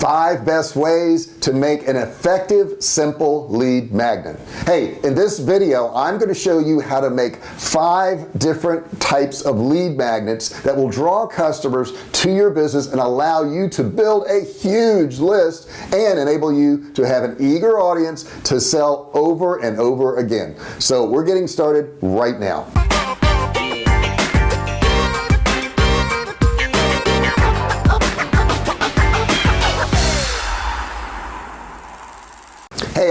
five best ways to make an effective simple lead magnet. Hey in this video I'm going to show you how to make five different types of lead magnets that will draw customers to your business and allow you to build a huge list and enable you to have an eager audience to sell over and over again. So we're getting started right now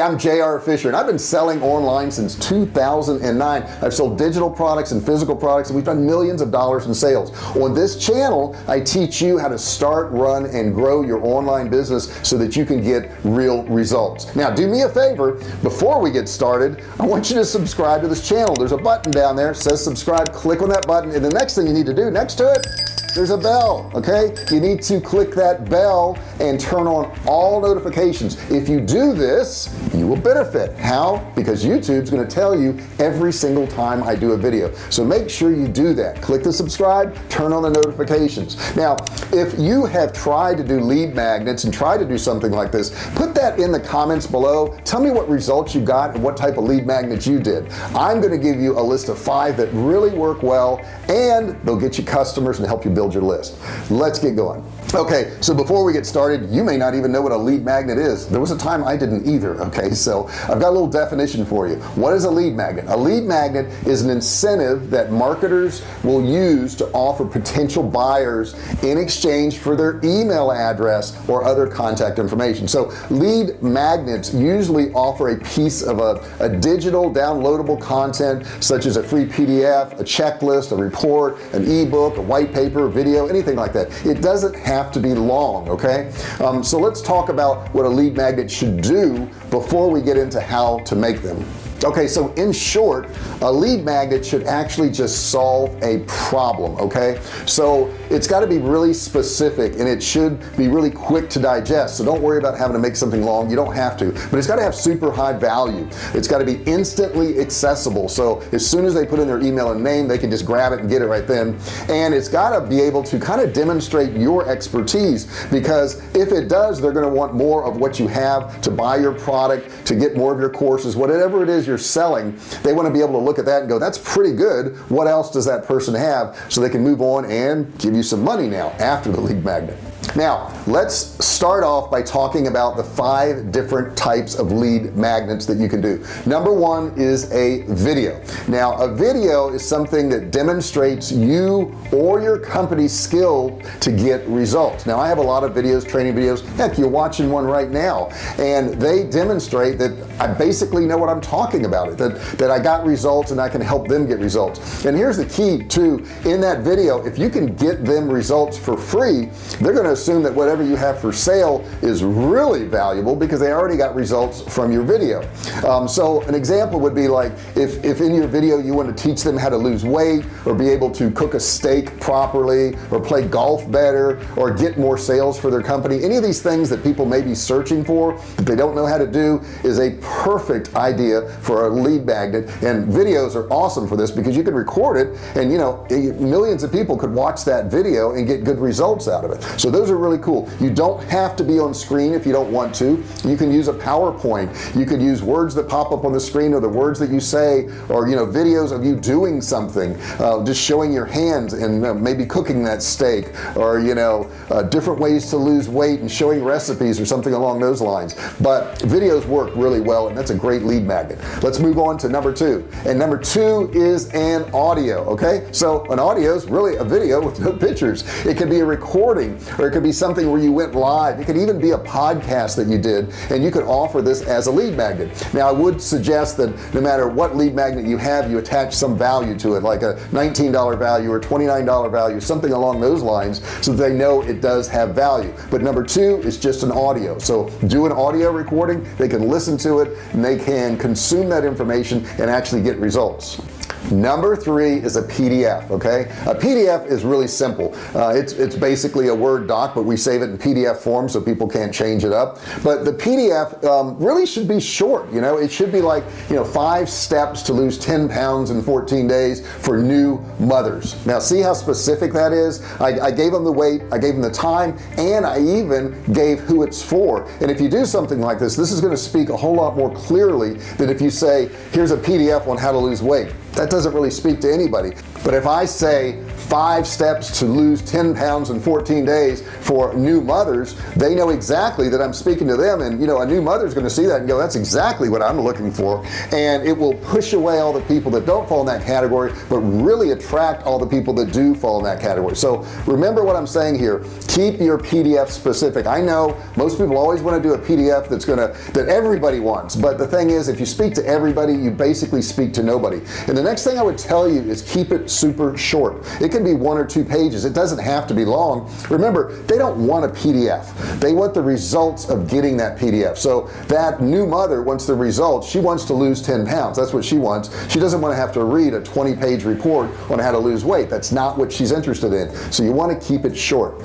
I'm JR Fisher and I've been selling online since 2009 I've sold digital products and physical products and we've done millions of dollars in sales. On this channel I teach you how to start run and grow your online business so that you can get real results. Now do me a favor. Before we get started I want you to subscribe to this channel. There's a button down there says subscribe. Click on that button and the next thing you need to do next to it there's a bell okay? You need to click that bell and turn on all notifications. If you do this you will benefit. How? Because YouTube's going to tell you every single time I do a video. So make sure you do that. Click the subscribe turn on the notifications. Now if you have tried to do lead magnets and try to do something like this put that in the comments below. Tell me what results you got and what type of lead magnets you did. I'm going to give you a list of five that really work well and they'll get you customers and help you build your list. Let's get going okay so before we get started you may not even know what a lead magnet is. There was a time I didn't either okay? So I've got a little definition for you. What is a lead magnet? A lead magnet is an incentive that marketers will use to offer potential buyers in exchange for their email address or other contact information. So lead magnets usually offer a piece of a, a digital downloadable content such as a free PDF a checklist a report an ebook a white paper video anything like that. It doesn't have have to be long okay? Um, so let's talk about what a lead magnet should do before we get into how to make them okay so in short a lead magnet should actually just solve a problem okay? So it's got to be really specific and it should be really quick to digest so don't worry about having to make something long you don't have to. But it's got to have super high value. It's got to be instantly accessible so as soon as they put in their email and name they can just grab it and get it right then. And it's got to be able to kind of demonstrate your expertise because if it does they're going to want more of what you have to buy your product to get more of your courses whatever it is you're selling they want to be able to look at that and go that's pretty good. What else does that person have? So they can move on and give you some money now after the lead magnet now let's start off by talking about the five different types of lead magnets that you can do. Number one is a video. Now a video is something that demonstrates you or your company's skill to get results. Now I have a lot of videos training videos. Heck you're watching one right now. And they demonstrate that I basically know what I'm talking about it that that I got results and I can help them get results. And here's the key to in that video if you can get them results for free they're going to assume that whatever you have for sale is really valuable because they already got results from your video. Um, so an example would be like if if in your video you want to teach them how to lose weight or be able to cook a steak properly or play golf better or get more sales for their company any of these things that people may be searching for that they don't know how to do is a perfect idea for a lead magnet. And videos are awesome for this because you can record it and you know millions of people could watch that video and get good results out of it. So those are really cool. You don't have to be on screen if you don't want to. You can use a PowerPoint. You could use words that pop up on the screen or the words that you say or you know videos of you doing something uh, just showing your hands and uh, maybe cooking that steak or you know uh, different ways to lose weight and showing recipes or something along those lines. But videos work really well and that's a great lead magnet. Let's move on to number two. And number two is an audio okay? So an audio is really a video with no pictures. It can be a recording or it could be something where you went live. It could even be a podcast that you did and you could offer this as a lead magnet. Now I would suggest that no matter what lead magnet you have you attach some value to it like a $19 value or $29 value something along those lines so they know it does have value. But number two is just an audio. So do an audio recording they can listen to it and they can consume that information and actually get results number three is a PDF okay? A PDF is really simple. Uh, it's it's basically a Word doc but we save it in PDF form so people can't change it up. But the PDF um, really should be short you know? It should be like you know five steps to lose 10 pounds in 14 days for new mothers. Now see how specific that is? I, I gave them the weight I gave them the time and I even gave who it's for. And if you do something like this this is going to speak a whole lot more clearly than if you say here's a PDF on how to lose weight that doesn't really speak to anybody. But if I say five steps to lose 10 pounds in 14 days for new mothers. They know exactly that I'm speaking to them and you know a new mother's going to see that and go that's exactly what I'm looking for. And it will push away all the people that don't fall in that category but really attract all the people that do fall in that category. So remember what I'm saying here. Keep your PDF specific. I know most people always want to do a PDF that's gonna that everybody wants but the thing is if you speak to everybody you basically speak to nobody. And the next thing I would tell you is keep it super short. It can can be one or two pages. It doesn't have to be long. Remember they don't want a PDF they want the results of getting that PDF so that new mother wants the results. She wants to lose 10 pounds. That's what she wants. She doesn't want to have to read a 20 page report on how to lose weight. That's not what she's interested in. So you want to keep it short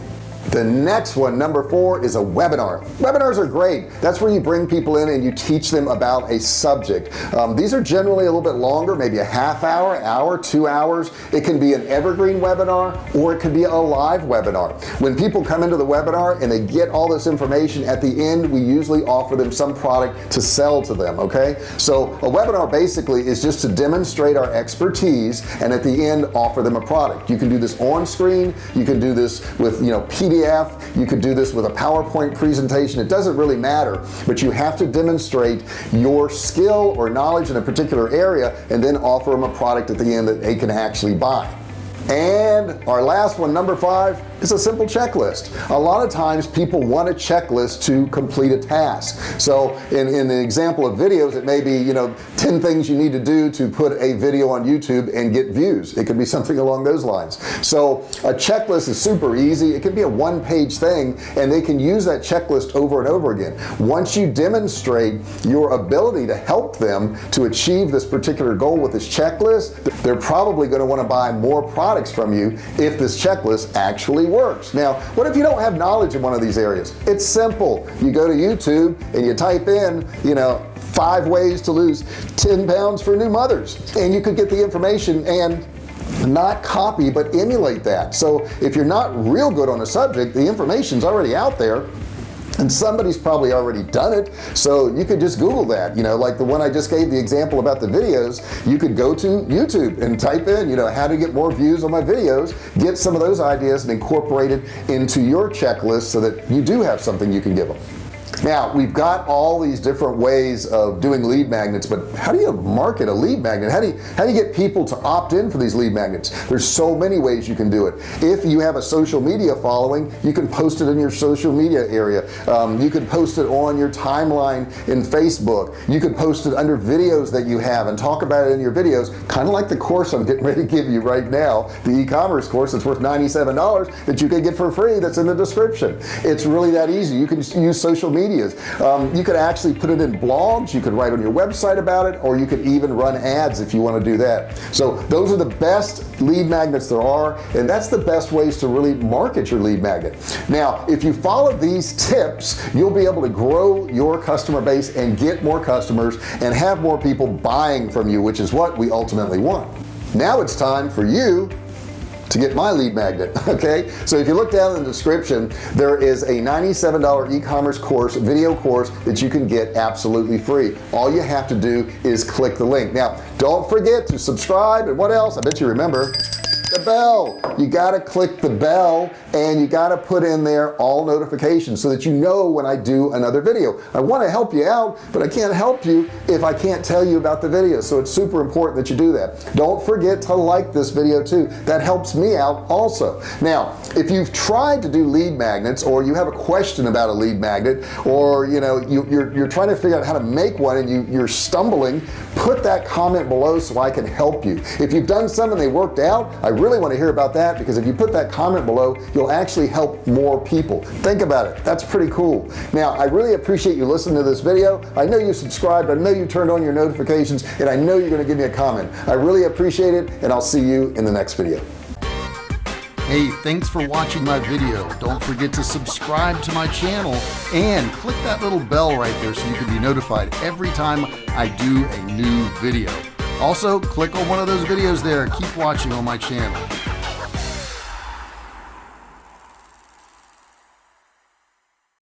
the next one number four is a webinar. Webinars are great. That's where you bring people in and you teach them about a subject. Um, these are generally a little bit longer maybe a half hour hour two hours. It can be an evergreen webinar or it could be a live webinar. When people come into the webinar and they get all this information at the end we usually offer them some product to sell to them okay? So a webinar basically is just to demonstrate our expertise and at the end offer them a product. You can do this on screen. You can do this with you know PDF PDF you could do this with a PowerPoint presentation. It doesn't really matter but you have to demonstrate your skill or knowledge in a particular area and then offer them a product at the end that they can actually buy. And our last one number five is a simple checklist. A lot of times people want a checklist to complete a task. So in, in the example of videos it may be you know 10 things you need to do to put a video on YouTube and get views. It could be something along those lines. So a checklist is super easy. It can be a one-page thing and they can use that checklist over and over again. Once you demonstrate your ability to help them to achieve this particular goal with this checklist they're probably going to want to buy more products from you if this checklist actually works. Now what if you don't have knowledge in one of these areas? It's simple. You go to YouTube and you type in you know five ways to lose 10 pounds for new mothers. And you could get the information and not copy but emulate that. So if you're not real good on a subject the information's already out there and somebody's probably already done it. So you could just google that you know like the one I just gave the example about the videos. You could go to YouTube and type in you know how to get more views on my videos get some of those ideas and incorporate it into your checklist so that you do have something you can give them now we've got all these different ways of doing lead magnets but how do you market a lead magnet? How do you how do you get people to opt in for these lead magnets? There's so many ways you can do it. If you have a social media following you can post it in your social media area. Um, you could post it on your timeline in Facebook. You could post it under videos that you have and talk about it in your videos kind of like the course I'm getting ready to give you right now the e-commerce course that's worth $97 that you can get for free that's in the description. It's really that easy. You can use social media medias um, you could actually put it in blogs you could write on your website about it or you could even run ads if you want to do that. So those are the best lead magnets there are and that's the best ways to really market your lead magnet. Now if you follow these tips you'll be able to grow your customer base and get more customers and have more people buying from you which is what we ultimately want. Now it's time for you to get my lead magnet okay? So if you look down in the description there is a $97 e-commerce course video course that you can get absolutely free. All you have to do is click the link. Now don't forget to subscribe and what else? I bet you remember the bell. You got to click the bell and you got to put in there all notifications so that you know when I do another video. I want to help you out but I can't help you if I can't tell you about the video so it's super important that you do that. Don't forget to like this video too. That helps me out also. Now if you've tried to do lead magnets or you have a question about a lead magnet or you know you, you're, you're trying to figure out how to make one and you you're stumbling put that comment below so I can help you. If you've done some and they worked out I really want to hear about that because if you put that comment below you'll actually help more people. Think about it. That's pretty cool. Now I really appreciate you listening to this video. I know you subscribed. I know you turned on your notifications and I know you're going to give me a comment. I really appreciate it and I'll see you in the next video Hey, thanks for watching my video. Don't forget to subscribe to my channel and click that little bell right there so you can be notified every time I do a new video. Also, click on one of those videos there. Keep watching on my channel.